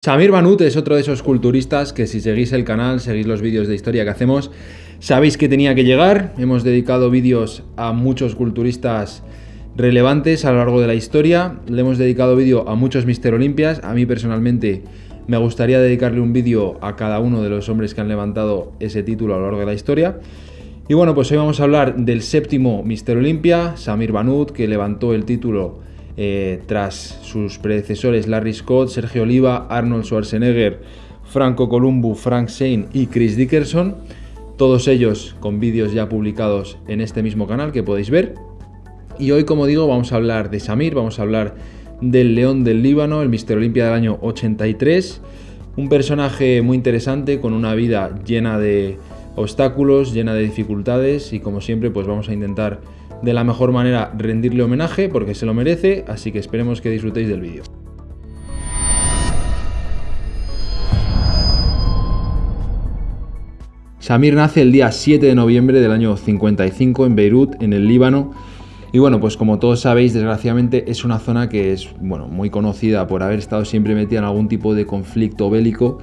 Samir Banut es otro de esos culturistas que si seguís el canal, seguís los vídeos de historia que hacemos, sabéis que tenía que llegar. Hemos dedicado vídeos a muchos culturistas relevantes a lo largo de la historia. Le hemos dedicado vídeo a muchos Mister Olimpias. A mí personalmente me gustaría dedicarle un vídeo a cada uno de los hombres que han levantado ese título a lo largo de la historia. Y bueno, pues hoy vamos a hablar del séptimo Mister Olimpia, Samir Banut, que levantó el título eh, tras sus predecesores Larry Scott, Sergio Oliva, Arnold Schwarzenegger, Franco Columbu, Frank Shane y Chris Dickerson. Todos ellos con vídeos ya publicados en este mismo canal que podéis ver. Y hoy, como digo, vamos a hablar de Samir, vamos a hablar del León del Líbano, el Mister Olimpia del año 83. Un personaje muy interesante con una vida llena de obstáculos, llena de dificultades y como siempre pues vamos a intentar de la mejor manera rendirle homenaje porque se lo merece, así que esperemos que disfrutéis del vídeo. Samir nace el día 7 de noviembre del año 55 en Beirut, en el Líbano. Y bueno, pues como todos sabéis, desgraciadamente es una zona que es bueno, muy conocida por haber estado siempre metida en algún tipo de conflicto bélico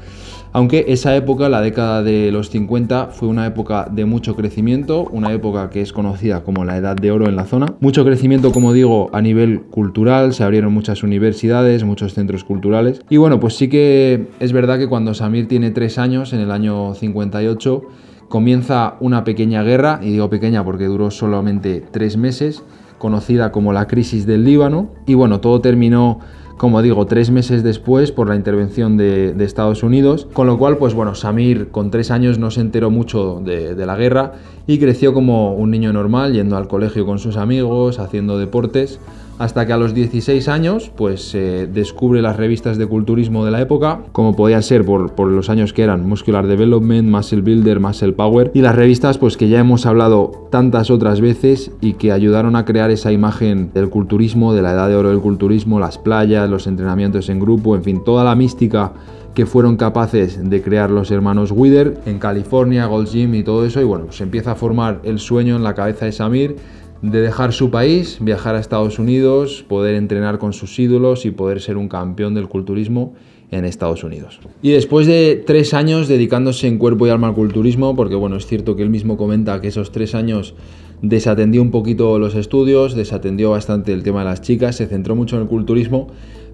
aunque esa época, la década de los 50, fue una época de mucho crecimiento, una época que es conocida como la Edad de Oro en la zona. Mucho crecimiento, como digo, a nivel cultural, se abrieron muchas universidades, muchos centros culturales. Y bueno, pues sí que es verdad que cuando Samir tiene tres años, en el año 58, comienza una pequeña guerra, y digo pequeña porque duró solamente tres meses, conocida como la crisis del Líbano. Y bueno, todo terminó como digo, tres meses después por la intervención de, Estados Unidos, con lo cual, pues bueno, Samir con tres años no se enteró mucho de, de la guerra y creció como un niño normal, yendo al colegio con sus amigos, haciendo deportes, hasta que a los 16 años pues descubre las revistas de culturismo de la época, como podía ser por, los años que eran Muscular Development, Muscle Builder, Muscle Power, y las revistas pues que ya hemos hablado tantas otras veces y que ayudaron a crear esa imagen del culturismo, de la edad de oro del culturismo, las playas, los entrenamientos en grupo, en fin, toda la mística que fueron capaces de crear los hermanos Wither en California, Gold Gym y todo eso, y bueno, pues empieza a formar el sueño en la cabeza de Samir de dejar su país, viajar a Estados Unidos, poder entrenar con sus ídolos y poder ser un campeón del culturismo en Estados Unidos. Y después de tres años dedicándose en cuerpo y alma al culturismo, porque bueno, es cierto que él mismo comenta que esos tres años desatendió un poquito los estudios, desatendió bastante el tema de las chicas, se centró mucho en el culturismo,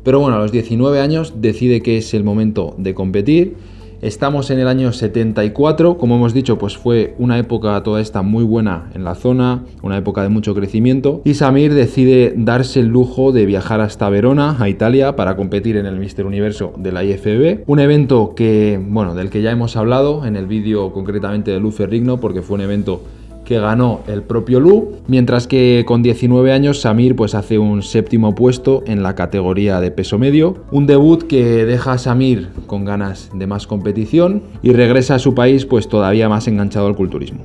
pero bueno, a los 19 años decide que es el momento de competir Estamos en el año 74, como hemos dicho, pues fue una época toda esta muy buena en la zona, una época de mucho crecimiento, y Samir decide darse el lujo de viajar hasta Verona, a Italia, para competir en el Mister Universo de la IFBB, un evento que, bueno, del que ya hemos hablado en el vídeo concretamente de Luce Rigno, porque fue un evento que ganó el propio Lu, mientras que con 19 años Samir pues hace un séptimo puesto en la categoría de peso medio, un debut que deja a Samir con ganas de más competición y regresa a su país pues todavía más enganchado al culturismo.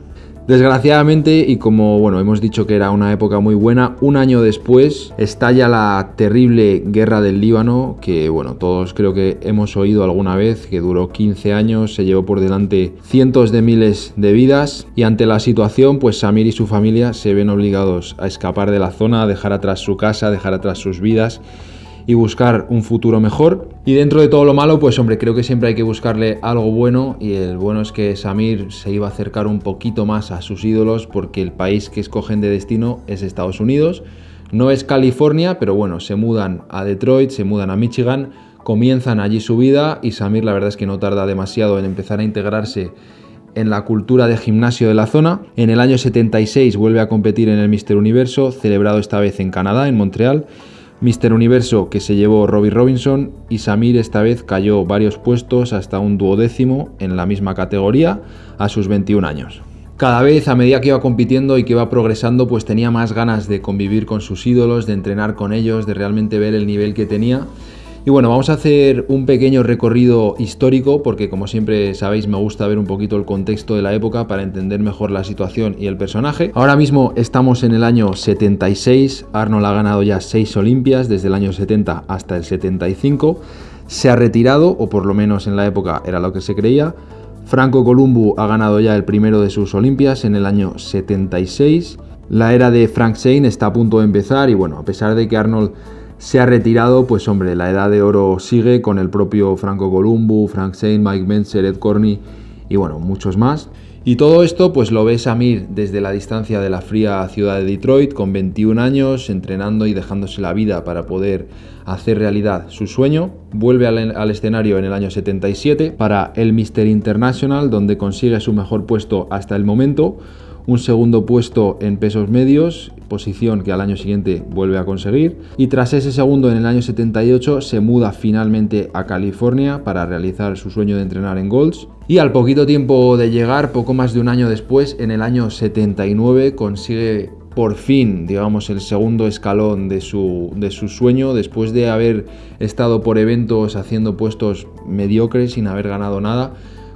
Desgraciadamente, y como bueno, hemos dicho que era una época muy buena, un año después estalla la terrible guerra del Líbano, que bueno, todos creo que hemos oído alguna vez, que duró 15 años, se llevó por delante cientos de miles de vidas, y ante la situación, pues Samir y su familia se ven obligados a escapar de la zona, a dejar atrás su casa, a dejar atrás sus vidas y buscar un futuro mejor. Y dentro de todo lo malo, pues hombre, creo que siempre hay que buscarle algo bueno y el bueno es que Samir se iba a acercar un poquito más a sus ídolos porque el país que escogen de destino es Estados Unidos. No es California, pero bueno, se mudan a Detroit, se mudan a Michigan, comienzan allí su vida y Samir la verdad es que no tarda demasiado en empezar a integrarse en la cultura de gimnasio de la zona. En el año 76 vuelve a competir en el Mister Universo, celebrado esta vez en Canadá, en Montreal. Mister Universo que se llevó Robbie Robinson y Samir esta vez cayó varios puestos hasta un duodécimo en la misma categoría a sus 21 años. Cada vez a medida que iba compitiendo y que iba progresando pues tenía más ganas de convivir con sus ídolos, de entrenar con ellos, de realmente ver el nivel que tenía y bueno, vamos a hacer un pequeño recorrido histórico porque como siempre sabéis me gusta ver un poquito el contexto de la época para entender mejor la situación y el personaje. Ahora mismo estamos en el año 76, Arnold ha ganado ya 6 Olimpias desde el año 70 hasta el 75, se ha retirado o por lo menos en la época era lo que se creía. Franco Columbu ha ganado ya el primero de sus Olimpias en el año 76. La era de Frank Shane está a punto de empezar y bueno, a pesar de que Arnold se ha retirado, pues hombre, la edad de oro sigue con el propio Franco Columbu, Frank Zane, Mike Menzer, Ed Corney y bueno, muchos más. Y todo esto pues lo ve Samir desde la distancia de la fría ciudad de Detroit, con 21 años, entrenando y dejándose la vida para poder hacer realidad su sueño. Vuelve al, escenario en el año 77 para el Mister International, donde consigue su mejor puesto hasta el momento, un segundo puesto en pesos medios, posición que al año siguiente vuelve a conseguir. Y tras ese segundo en el año 78 se muda finalmente a California para realizar su sueño de entrenar en Golds. Y al poquito tiempo de llegar, poco más de un año después, en el año 79 consigue por fin, digamos, el segundo escalón de su, de su sueño, después de haber estado por eventos haciendo puestos mediocres sin haber ganado nada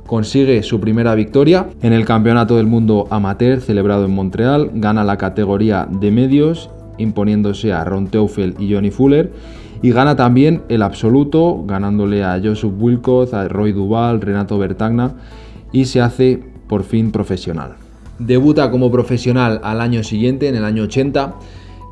consigue su primera victoria en el Campeonato del Mundo Amateur celebrado en Montreal, gana la categoría de medios imponiéndose a Ron Teufel y Johnny Fuller y gana también el absoluto ganándole a Joseph Wilcox, a Roy Duval, Renato Bertagna y se hace por fin profesional. Debuta como profesional al año siguiente, en el año 80,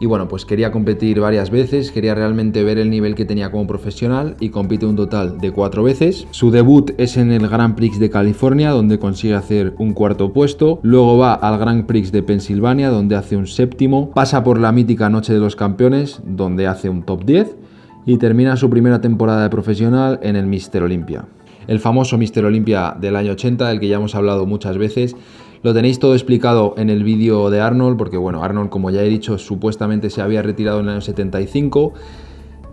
y bueno, pues quería competir varias veces, quería realmente ver el nivel que tenía como profesional y compite un total de cuatro veces. Su debut es en el Grand Prix de California, donde consigue hacer un cuarto puesto. Luego va al Grand Prix de Pensilvania, donde hace un séptimo. Pasa por la mítica Noche de los Campeones, donde hace un top 10. Y termina su primera temporada de profesional en el Mister Olympia. El famoso Mister Olympia del año 80, del que ya hemos hablado muchas veces, lo tenéis todo explicado en el vídeo de Arnold, porque bueno, Arnold, como ya he dicho, supuestamente se había retirado en el año 75.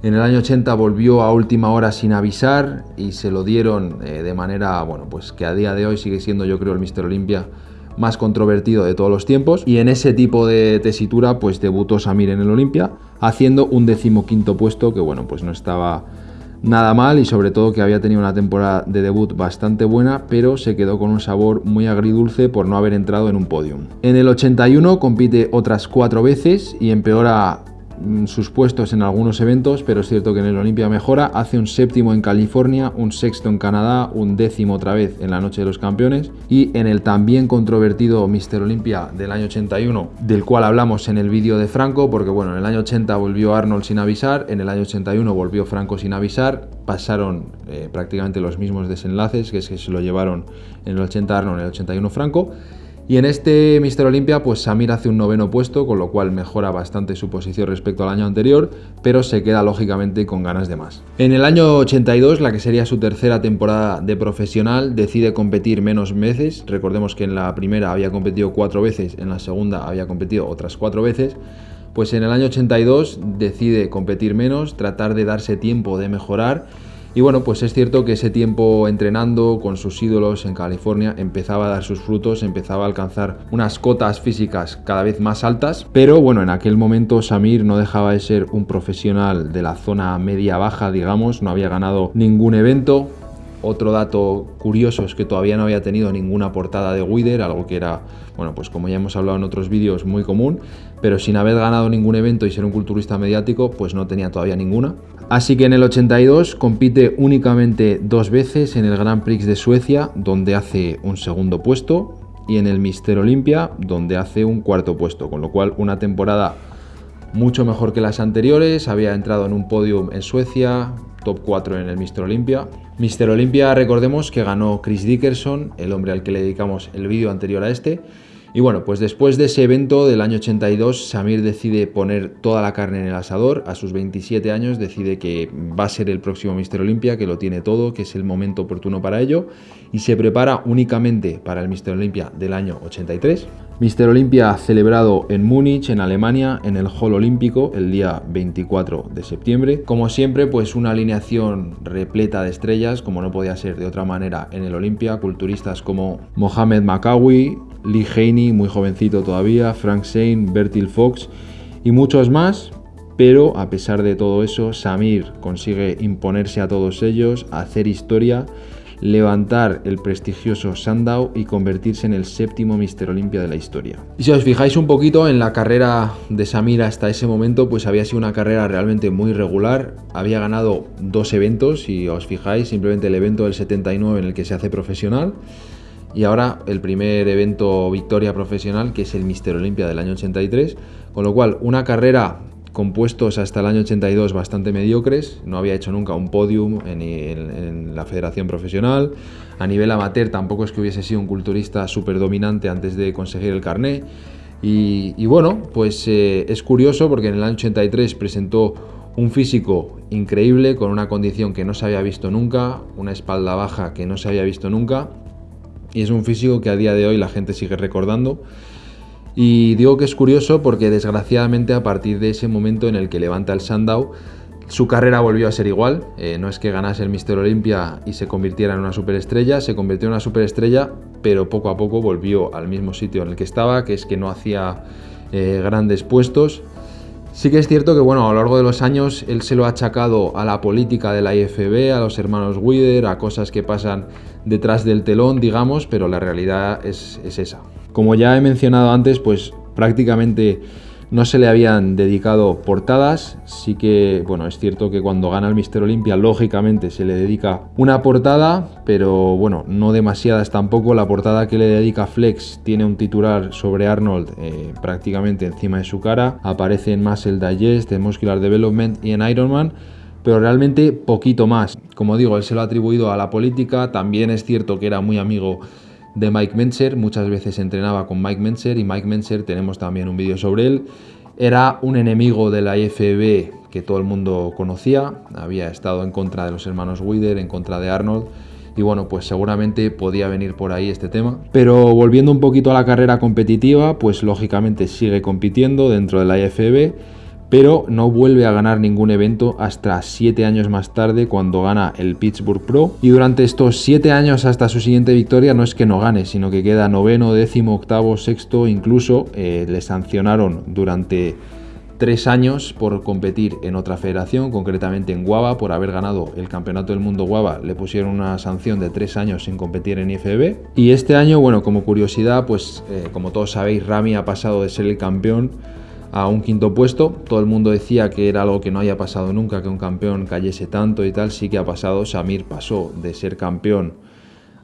En el año 80 volvió a última hora sin avisar y se lo dieron eh, de manera, bueno, pues que a día de hoy sigue siendo yo creo el Mister Olympia más controvertido de todos los tiempos. Y en ese tipo de tesitura pues debutó Samir en el Olympia haciendo un decimoquinto puesto que bueno, pues no estaba nada mal y sobre todo que había tenido una temporada de debut bastante buena, pero se quedó con un sabor muy agridulce por no haber entrado en un podium. En el 81 compite otras cuatro veces y empeora sus puestos en algunos eventos, pero es cierto que en el Olimpia mejora. Hace un séptimo en California, un sexto en Canadá, un décimo otra vez en la Noche de los Campeones. Y en el también controvertido Mister Olympia del año 81, del cual hablamos en el vídeo de Franco, porque bueno, en el año 80 volvió Arnold sin avisar, en el año 81 volvió Franco sin avisar. Pasaron eh, prácticamente los mismos desenlaces, que es que se lo llevaron en el 80 Arnold, en el 81 Franco. Y en este Mister Olympia, pues Samir hace un noveno puesto, con lo cual mejora bastante su posición respecto al año anterior, pero se queda lógicamente con ganas de más. En el año 82, la que sería su tercera temporada de profesional, decide competir menos veces. Recordemos que en la primera había competido cuatro veces, en la segunda había competido otras cuatro veces. Pues en el año 82 decide competir menos, tratar de darse tiempo de mejorar y bueno, pues es cierto que ese tiempo entrenando con sus ídolos en California empezaba a dar sus frutos, empezaba a alcanzar unas cotas físicas cada vez más altas, pero bueno, en aquel momento Samir no dejaba de ser un profesional de la zona media-baja, digamos, no había ganado ningún evento, otro dato curioso es que todavía no había tenido ninguna portada de Wider, algo que era, bueno, pues como ya hemos hablado en otros vídeos, muy común, pero sin haber ganado ningún evento y ser un culturista mediático, pues no tenía todavía ninguna. Así que en el 82 compite únicamente dos veces en el Grand Prix de Suecia, donde hace un segundo puesto, y en el Mister Olympia, donde hace un cuarto puesto, con lo cual una temporada mucho mejor que las anteriores, había entrado en un podium en Suecia, top 4 en el Mr. Olympia. Mr. Olympia, recordemos que ganó Chris Dickerson, el hombre al que le dedicamos el vídeo anterior a este. Y bueno, pues después de ese evento del año 82, Samir decide poner toda la carne en el asador. A sus 27 años decide que va a ser el próximo Mr. Olympia, que lo tiene todo, que es el momento oportuno para ello. Y se prepara únicamente para el Mr. Olympia del año 83. Mr. Olympia celebrado en Múnich, en Alemania, en el Hall Olímpico, el día 24 de septiembre. Como siempre, pues una alineación repleta de estrellas, como no podía ser de otra manera en el Olympia, culturistas como Mohamed Makawi, Lee Haney, muy jovencito todavía, Frank Zane, Bertil Fox y muchos más. Pero a pesar de todo eso, Samir consigue imponerse a todos ellos, hacer historia levantar el prestigioso Sandow y convertirse en el séptimo Mister Olympia de la historia. Y si os fijáis un poquito en la carrera de Samir hasta ese momento, pues había sido una carrera realmente muy regular. Había ganado dos eventos, si os fijáis, simplemente el evento del 79 en el que se hace profesional. Y ahora el primer evento victoria profesional, que es el Mister Olympia del año 83. Con lo cual, una carrera compuestos hasta el año 82 bastante mediocres, no había hecho nunca un podium en, la federación profesional, a nivel amateur tampoco es que hubiese sido un culturista súper dominante antes de conseguir el carné, y, bueno, pues eh, es curioso porque en el año 83 presentó un físico increíble con una condición que no se había visto nunca, una espalda baja que no se había visto nunca, y es un físico que a día de hoy la gente sigue recordando. Y digo que es curioso porque desgraciadamente a partir de ese momento en el que levanta el Sandow, su carrera volvió a ser igual. Eh, no es que ganase el Mister Olympia y se convirtiera en una superestrella, se convirtió en una superestrella, pero poco a poco volvió al mismo sitio en el que estaba, que es que no hacía eh, grandes puestos. Sí que es cierto que bueno, a lo largo de los años él se lo ha achacado a la política de la IFB, a los hermanos Wider, a cosas que pasan detrás del telón, digamos, pero la realidad es, es esa. Como ya he mencionado antes, pues prácticamente no se le habían dedicado portadas. Sí que, bueno, es cierto que cuando gana el Mister Olympia, lógicamente se le dedica una portada, pero bueno, no demasiadas tampoco. La portada que le dedica Flex tiene un titular sobre Arnold eh, prácticamente encima de su cara. Aparece en Muscle Digest, en Muscular Development y en Iron Man pero realmente poquito más. Como digo, él se lo ha atribuido a la política, también es cierto que era muy amigo de Mike Menser, muchas veces entrenaba con Mike Menser y Mike Menser tenemos también un vídeo sobre él. Era un enemigo de la IFB que todo el mundo conocía, había estado en contra de los hermanos Wider, en contra de Arnold y bueno, pues seguramente podía venir por ahí este tema. Pero volviendo un poquito a la carrera competitiva, pues lógicamente sigue compitiendo dentro de la IFB pero no vuelve a ganar ningún evento hasta 7 años más tarde cuando gana el Pittsburgh Pro. Y durante estos 7 años hasta su siguiente victoria no es que no gane, sino que queda noveno, décimo, octavo, sexto, incluso eh, le sancionaron durante 3 años por competir en otra federación, concretamente en Guava, por haber ganado el Campeonato del Mundo Guava, le pusieron una sanción de 3 años sin competir en IFB. Y este año, bueno, como curiosidad, pues eh, como todos sabéis, Rami ha pasado de ser el campeón a un quinto puesto. Todo el mundo decía que era algo que no haya pasado nunca, que un campeón cayese tanto y tal. Sí que ha pasado. Samir pasó de ser campeón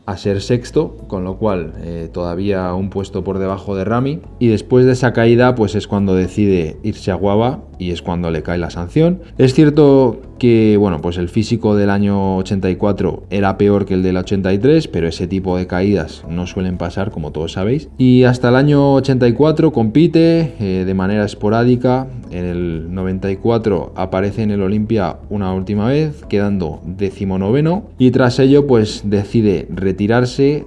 a ser sexto, con lo cual eh, todavía un puesto por debajo de Rami. Y después de esa caída, pues es cuando decide irse a Guava y es cuando le cae la sanción. Es cierto que, bueno, pues el físico del año 84 era peor que el del 83, pero ese tipo de caídas no suelen pasar, como todos sabéis. Y hasta el año 84 compite eh, de manera esporádica. En el 94 aparece en el Olimpia una última vez, quedando decimonoveno. Y tras ello, pues decide retirarse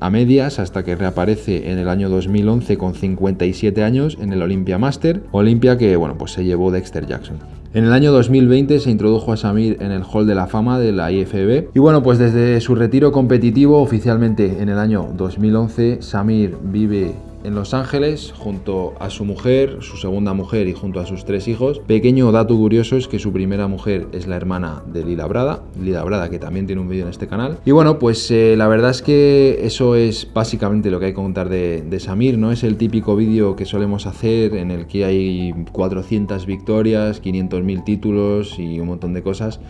a medias hasta que reaparece en el año 2011 con 57 años en el Olympia Master, Olympia que bueno, pues se llevó Dexter Jackson. En el año 2020 se introdujo a Samir en el Hall de la Fama de la IFB y bueno, pues desde su retiro competitivo oficialmente en el año 2011 Samir vive en Los Ángeles junto a su mujer, su segunda mujer y junto a sus tres hijos. Pequeño dato curioso es que su primera mujer es la hermana de Lila Brada, Lila Brada que también tiene un vídeo en este canal. Y bueno, pues eh, la verdad es que eso es básicamente lo que hay que contar de, Samir, no es el típico vídeo que solemos hacer en el que hay 400 victorias, 500.000 títulos y un montón de cosas.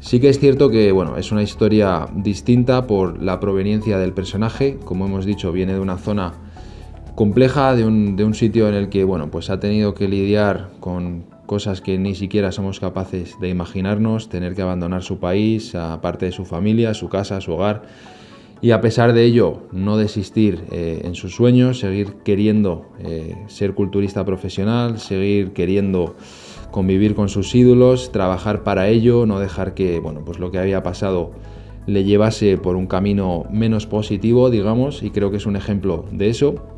Sí que es cierto que bueno, es una historia distinta por la proveniencia del personaje, como hemos dicho, viene de una zona compleja de un, sitio en el que bueno, pues ha tenido que lidiar con cosas que ni siquiera somos capaces de imaginarnos, tener que abandonar su país, aparte de su familia, su casa, su hogar, y a pesar de ello no desistir eh, en sus sueños, seguir queriendo eh, ser culturista profesional, seguir queriendo convivir con sus ídolos, trabajar para ello, no dejar que bueno, pues lo que había pasado le llevase por un camino menos positivo, digamos, y creo que es un ejemplo de eso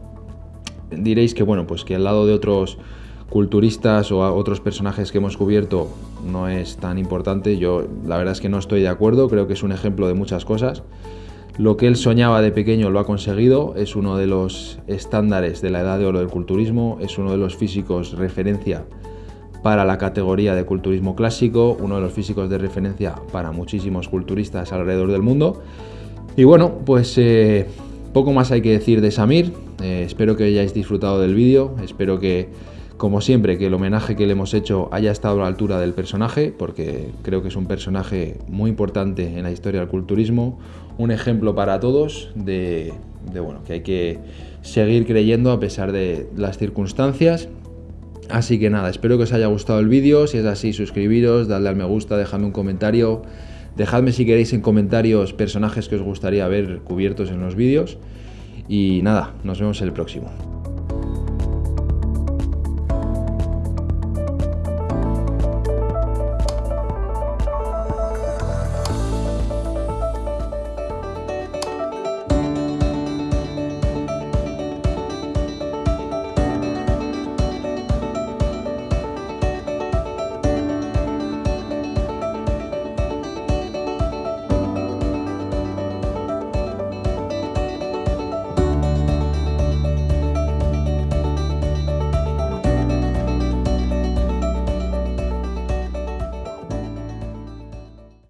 diréis que bueno, pues que al lado de otros culturistas o otros personajes que hemos cubierto no es tan importante. Yo la verdad es que no estoy de acuerdo, creo que es un ejemplo de muchas cosas. Lo que él soñaba de pequeño lo ha conseguido, es uno de los estándares de la edad de oro del culturismo, es uno de los físicos referencia para la categoría de culturismo clásico, uno de los físicos de referencia para muchísimos culturistas alrededor del mundo. Y bueno, pues eh, poco más hay que decir de Samir, eh, espero que hayáis disfrutado del vídeo, espero que, como siempre, que el homenaje que le hemos hecho haya estado a la altura del personaje, porque creo que es un personaje muy importante en la historia del culturismo, un ejemplo para todos de, bueno, que hay que seguir creyendo a pesar de las circunstancias. Así que nada, espero que os haya gustado el vídeo, si es así suscribiros, dadle al me gusta, dejadme un comentario, dejadme si queréis en comentarios personajes que os gustaría ver cubiertos en los vídeos y nada, nos vemos el próximo.